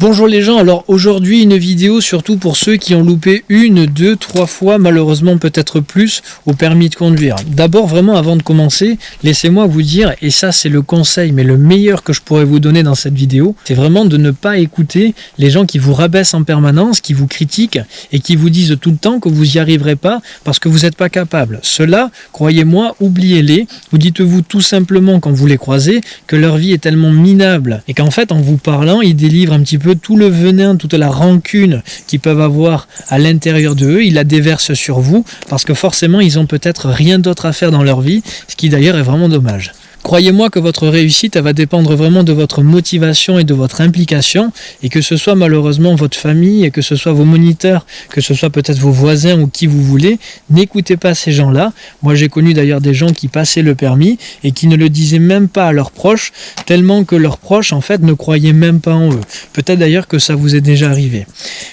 Bonjour les gens, alors aujourd'hui une vidéo surtout pour ceux qui ont loupé une, deux, trois fois, malheureusement peut-être plus, au permis de conduire. D'abord vraiment avant de commencer, laissez-moi vous dire, et ça c'est le conseil, mais le meilleur que je pourrais vous donner dans cette vidéo, c'est vraiment de ne pas écouter les gens qui vous rabaissent en permanence, qui vous critiquent et qui vous disent tout le temps que vous n'y arriverez pas parce que vous n'êtes pas capable. Cela, croyez-moi, oubliez-les. Vous dites-vous tout simplement quand vous les croisez que leur vie est tellement minable et qu'en fait en vous parlant, ils délivrent un petit peu tout le venin, toute la rancune qu'ils peuvent avoir à l'intérieur d'eux, ils la déversent sur vous parce que forcément ils ont peut-être rien d'autre à faire dans leur vie, ce qui d'ailleurs est vraiment dommage. Croyez-moi que votre réussite va dépendre vraiment de votre motivation et de votre implication et que ce soit malheureusement votre famille que ce soit vos moniteurs, que ce soit peut-être vos voisins ou qui vous voulez, n'écoutez pas ces gens-là. Moi j'ai connu d'ailleurs des gens qui passaient le permis et qui ne le disaient même pas à leurs proches tellement que leurs proches en fait ne croyaient même pas en eux. Peut-être d'ailleurs que ça vous est déjà arrivé.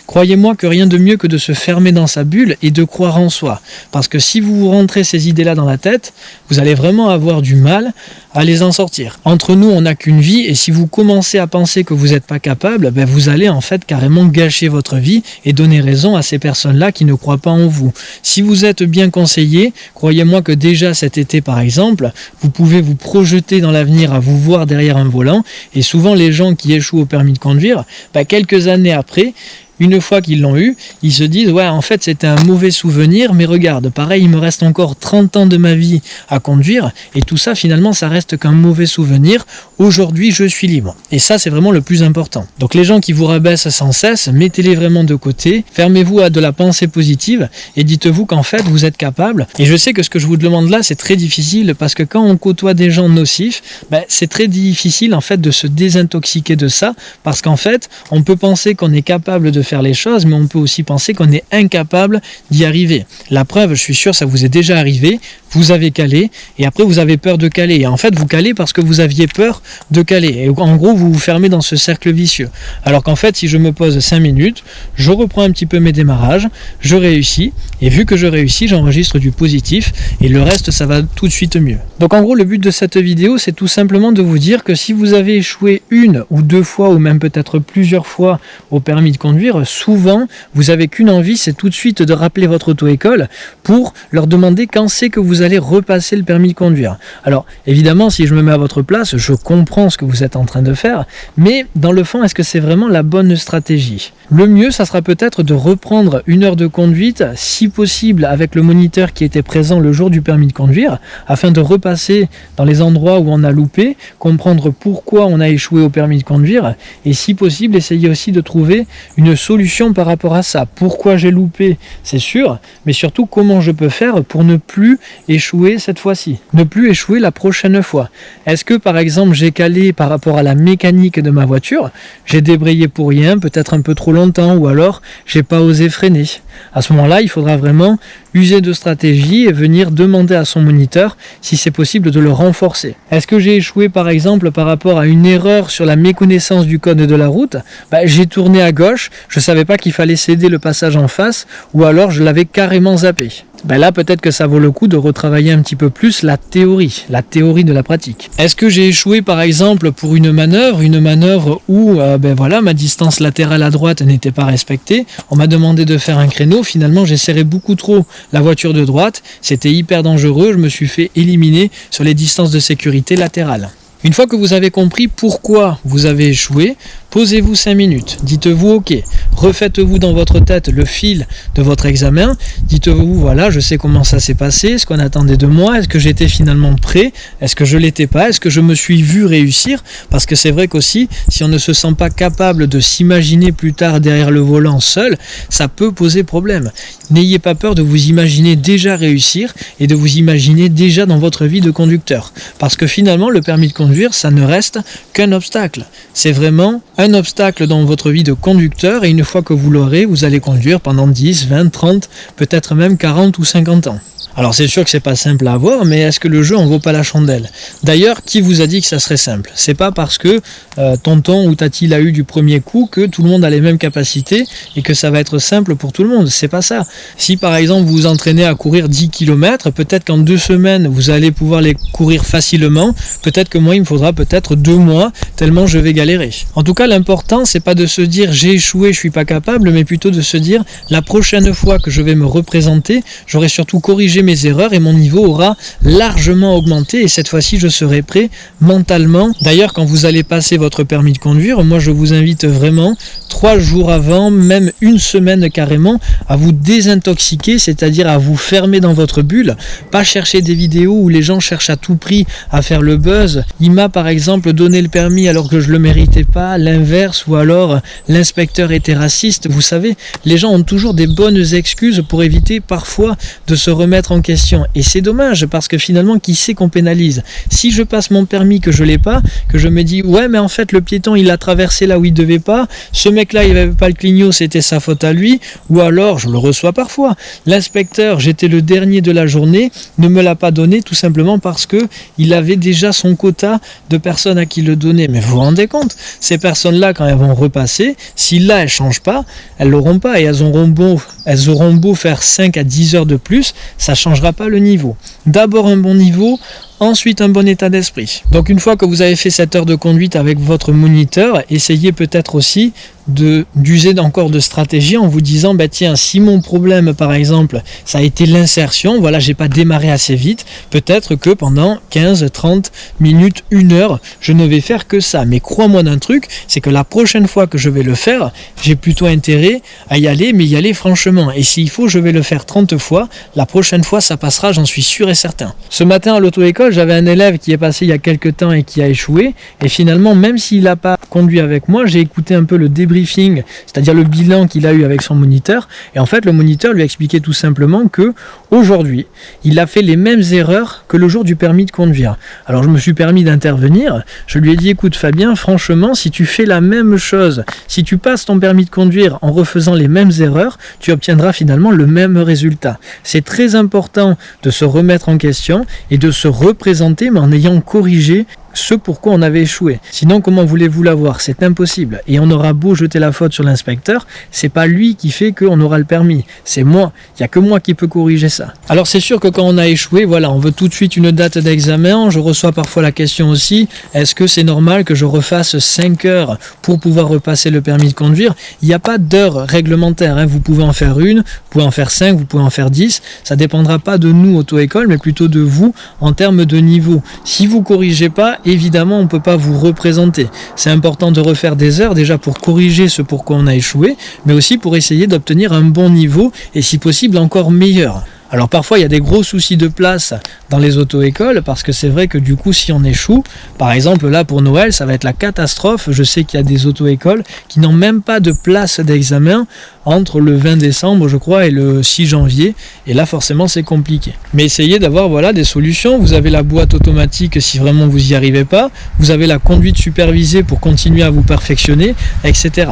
Croyez-moi que rien de mieux que de se fermer dans sa bulle et de croire en soi. Parce que si vous vous rentrez ces idées-là dans la tête, vous allez vraiment avoir du mal à les en sortir. Entre nous, on n'a qu'une vie et si vous commencez à penser que vous n'êtes pas capable, ben vous allez en fait carrément gâcher votre vie et donner raison à ces personnes-là qui ne croient pas en vous. Si vous êtes bien conseillé, croyez-moi que déjà cet été par exemple, vous pouvez vous projeter dans l'avenir à vous voir derrière un volant et souvent les gens qui échouent au permis de conduire, ben quelques années après, une fois qu'ils l'ont eu, ils se disent ouais en fait c'était un mauvais souvenir mais regarde pareil il me reste encore 30 ans de ma vie à conduire et tout ça finalement ça reste qu'un mauvais souvenir. Aujourd'hui je suis libre. Et ça c'est vraiment le plus important. Donc les gens qui vous rabaissent sans cesse mettez-les vraiment de côté fermez-vous à de la pensée positive et dites-vous qu'en fait vous êtes capable. Et je sais que ce que je vous demande là c'est très difficile parce que quand on côtoie des gens nocifs ben, c'est très difficile en fait de se désintoxiquer de ça parce qu'en fait on peut penser qu'on est capable de faire les choses, mais on peut aussi penser qu'on est incapable d'y arriver. La preuve, je suis sûr, ça vous est déjà arrivé, vous avez calé, et après vous avez peur de caler. Et en fait, vous calez parce que vous aviez peur de caler. Et en gros, vous vous fermez dans ce cercle vicieux. Alors qu'en fait, si je me pose 5 minutes, je reprends un petit peu mes démarrages, je réussis, et vu que je réussis, j'enregistre du positif, et le reste, ça va tout de suite mieux. Donc en gros, le but de cette vidéo, c'est tout simplement de vous dire que si vous avez échoué une ou deux fois, ou même peut-être plusieurs fois au permis de conduire, souvent, vous avez qu'une envie, c'est tout de suite de rappeler votre auto-école pour leur demander quand c'est que vous allez repasser le permis de conduire. Alors, évidemment, si je me mets à votre place, je comprends ce que vous êtes en train de faire, mais dans le fond, est-ce que c'est vraiment la bonne stratégie? Le mieux, ça sera peut-être de reprendre une heure de conduite, si possible avec le moniteur qui était présent le jour du permis de conduire, afin de repasser dans les endroits où on a loupé, comprendre pourquoi on a échoué au permis de conduire, et si possible, essayer aussi de trouver une solution par rapport à ça. Pourquoi j'ai loupé, c'est sûr, mais surtout comment je peux faire pour ne plus échouer cette fois-ci, ne plus échouer la prochaine fois. Est-ce que par exemple j'ai calé par rapport à la mécanique de ma voiture, j'ai débrayé pour rien, peut-être un peu trop longtemps, ou alors j'ai pas osé freiner. À ce moment-là, il faudra vraiment user de stratégie et venir demander à son moniteur si c'est possible de le renforcer. Est-ce que j'ai échoué par exemple par rapport à une erreur sur la méconnaissance du code de la route? Bah, J'ai tourné à gauche, je ne savais pas qu'il fallait céder le passage en face ou alors je l'avais carrément zappé ben là peut-être que ça vaut le coup de retravailler un petit peu plus la théorie, la théorie de la pratique. Est-ce que j'ai échoué par exemple pour une manœuvre, une manœuvre où euh, ben voilà ma distance latérale à droite n'était pas respectée, on m'a demandé de faire un créneau, finalement j'ai serré beaucoup trop la voiture de droite, c'était hyper dangereux, je me suis fait éliminer sur les distances de sécurité latérales. Une fois que vous avez compris pourquoi vous avez échoué, posez-vous 5 minutes, dites-vous ok, refaites-vous dans votre tête le fil de votre examen, dites-vous voilà je sais comment ça s'est passé, ce qu'on attendait de moi, est-ce que j'étais finalement prêt, est-ce que je l'étais pas, est-ce que je me suis vu réussir, parce que c'est vrai qu'aussi si on ne se sent pas capable de s'imaginer plus tard derrière le volant seul, ça peut poser problème. N'ayez pas peur de vous imaginer déjà réussir et de vous imaginer déjà dans votre vie de conducteur, parce que finalement le permis de conduire ça ne reste qu'un obstacle. C'est vraiment un obstacle dans votre vie de conducteur et une fois que vous l'aurez, vous allez conduire pendant 10, 20, 30, peut-être même 40 ou 50 ans. Alors c'est sûr que c'est pas simple à avoir, mais est-ce que le jeu en vaut pas la chandelle? D'ailleurs, qui vous a dit que ça serait simple? C'est pas parce que euh, tonton ou tati l'a eu du premier coup que tout le monde a les mêmes capacités et que ça va être simple pour tout le monde. C'est pas ça. Si par exemple vous vous entraînez à courir 10 km, peut-être qu'en deux semaines vous allez pouvoir les courir facilement. Peut-être que moi il me faudra peut-être deux mois tellement je vais galérer. En tout cas, l'important c'est pas de se dire j'ai échoué, je suis pas capable, mais plutôt de se dire la prochaine fois que je vais me représenter, j'aurai surtout corrigé mes erreurs et mon niveau aura largement augmenté et cette fois-ci je serai prêt mentalement. D'ailleurs, quand vous allez passer votre permis de conduire, moi je vous invite vraiment trois jours avant, même une semaine carrément, à vous désintoxiquer, c'est-à-dire à vous fermer dans votre bulle, pas chercher des vidéos où les gens cherchent à tout prix à faire le buzz. Il m'a par exemple donné le permis alors que je le méritais pas, l'inverse, ou alors l'inspecteur était raciste. Vous savez, les gens ont toujours des bonnes excuses pour éviter parfois de se remettre en question. Et c'est dommage parce que finalement, qui sait qu'on pénalise? Si je passe mon permis que je l'ai pas, que je me dis ouais mais en fait le piéton il a traversé là où il devait pas, ce mec là il avait pas le clignot, c'était sa faute à lui, ou alors je le reçois parfois. L'inspecteur, j'étais le dernier de la journée, ne me l'a pas donné tout simplement parce que il avait déjà son quota de personnes à qui le donner. Mais vous vous rendez compte, ces personnes-là, quand elles vont repasser, si là elles changent pas, elles l'auront pas et elles auront beau, elles auront beau faire 5 à 10 heures de plus, ça changera pas le niveau. D'abord un bon niveau, ensuite un bon état d'esprit. Donc une fois que vous avez fait cette heure de conduite avec votre moniteur, essayez peut-être aussi d'user encore de stratégie en vous disant bah tiens si mon problème par exemple ça a été l'insertion voilà j'ai pas démarré assez vite peut-être que pendant 15 30 minutes une heure je ne vais faire que ça. Mais crois-moi d'un truc c'est que la prochaine fois que je vais le faire j'ai plutôt intérêt à y aller mais y aller franchement. Et s'il faut je vais le faire 30 fois la prochaine fois ça passera j'en suis sûr et certain. Ce matin à l'auto-école j'avais un élève qui est passé il y a quelques temps et qui a échoué. Et finalement, même s'il n'a pas conduit avec moi, j'ai écouté un peu le débriefing, c'est-à-dire le bilan qu'il a eu avec son moniteur. Et en fait, le moniteur lui a expliqué tout simplement que aujourd'hui, il a fait les mêmes erreurs que le jour du permis de conduire. Alors je me suis permis d'intervenir. Je lui ai dit, écoute Fabien, franchement, si tu fais la même chose, si tu passes ton permis de conduire en refaisant les mêmes erreurs, tu obtiendras finalement le même résultat. C'est très important de se remettre en question et de se représenter mais en ayant corrigé ce pourquoi on avait échoué. Sinon, comment voulez-vous l'avoir? C'est impossible. Et on aura beau jeter la faute sur l'inspecteur, c'est pas lui qui fait qu'on aura le permis. C'est moi. Il n'y a que moi qui peux corriger ça. Alors c'est sûr que quand on a échoué, voilà, on veut tout de suite une date d'examen. Je reçois parfois la question aussi, est-ce que c'est normal que je refasse 5 heures pour pouvoir repasser le permis de conduire? Il n'y a pas d'heure réglementaire. Hein. Vous pouvez en faire une, vous pouvez en faire 5, vous pouvez en faire 10. Ça dépendra pas de nous, auto-école, mais plutôt de vous en termes de niveau. Si vous corrigez pas, évidemment, on ne peut pas vous représenter. C'est important de refaire des heures déjà pour corriger ce pourquoi on a échoué, mais aussi pour essayer d'obtenir un bon niveau et si possible encore meilleur. Alors parfois il y a des gros soucis de place dans les auto-écoles parce que c'est vrai que du coup si on échoue, par exemple là pour Noël ça va être la catastrophe, je sais qu'il y a des auto-écoles qui n'ont même pas de place d'examen entre le 20 décembre je crois et le 6 janvier et là forcément c'est compliqué. Mais essayez d'avoir voilà des solutions, vous avez la boîte automatique si vraiment vous y arrivez pas, vous avez la conduite supervisée pour continuer à vous perfectionner, etc.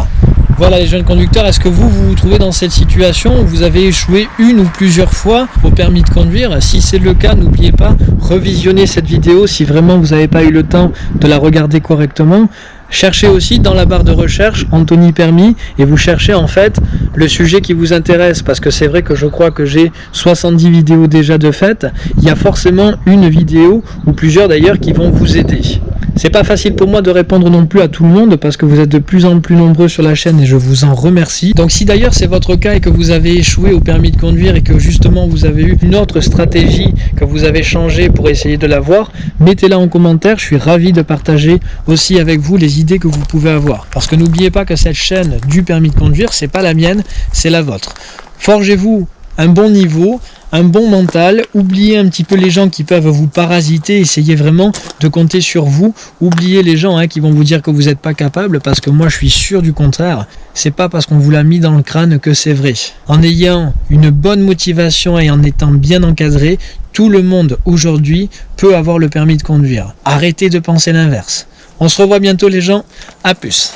Voilà les jeunes conducteurs, est-ce que vous, vous vous trouvez dans cette situation où vous avez échoué une ou plusieurs fois au permis de conduire? Si c'est le cas, n'oubliez pas, revisionner cette vidéo si vraiment vous n'avez pas eu le temps de la regarder correctement. Cherchez aussi dans la barre de recherche Anthony Permis et vous cherchez en fait le sujet qui vous intéresse parce que c'est vrai que je crois que j'ai 70 vidéos déjà de fait. Il y a forcément une vidéo ou plusieurs d'ailleurs qui vont vous aider. C'est pas facile pour moi de répondre non plus à tout le monde parce que vous êtes de plus en plus nombreux sur la chaîne et je vous en remercie. Donc si d'ailleurs c'est votre cas et que vous avez échoué au permis de conduire et que justement vous avez eu une autre stratégie que vous avez changé pour essayer de l'avoir, mettez-la en commentaire. Je suis ravi de partager aussi avec vous les idées que vous pouvez avoir. Parce que n'oubliez pas que cette chaîne du permis de conduire, c'est pas la mienne, c'est la vôtre. Forgez-vous un bon niveau, un bon mental, oubliez un petit peu les gens qui peuvent vous parasiter, essayez vraiment de compter sur vous, oubliez les gens hein, qui vont vous dire que vous n'êtes pas capable, parce que moi je suis sûr du contraire, c'est pas parce qu'on vous l'a mis dans le crâne que c'est vrai. En ayant une bonne motivation et en étant bien encadré, tout le monde aujourd'hui peut avoir le permis de conduire. Arrêtez de penser l'inverse. On se revoit bientôt les gens, à plus